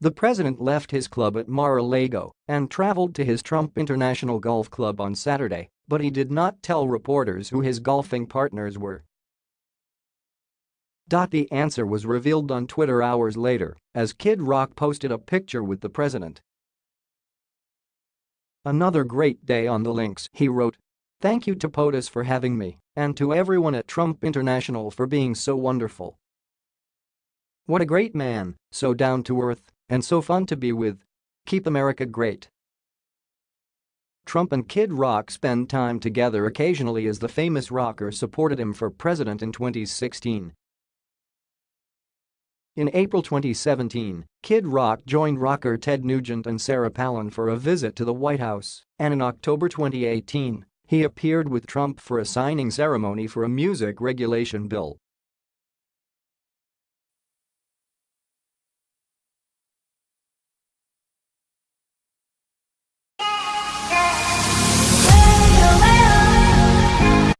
The president left his club at Mar-a-Lago and traveled to his Trump International Golf Club on Saturday, but he did not tell reporters who his golfing partners were. The answer was revealed on Twitter hours later as Kid Rock posted a picture with the president. Another great day on the links, he wrote. Thank you to POTUS for having me, and to everyone at Trump International for being so wonderful. What a great man, so down to earth, and so fun to be with. Keep America great. Trump and Kid Rock spend time together occasionally as the famous rocker supported him for president in 2016. In April 2017, Kid Rock joined rocker Ted Nugent and Sarah Palin for a visit to the White House, and in October 2018, he appeared with Trump for a signing ceremony for a music regulation bill.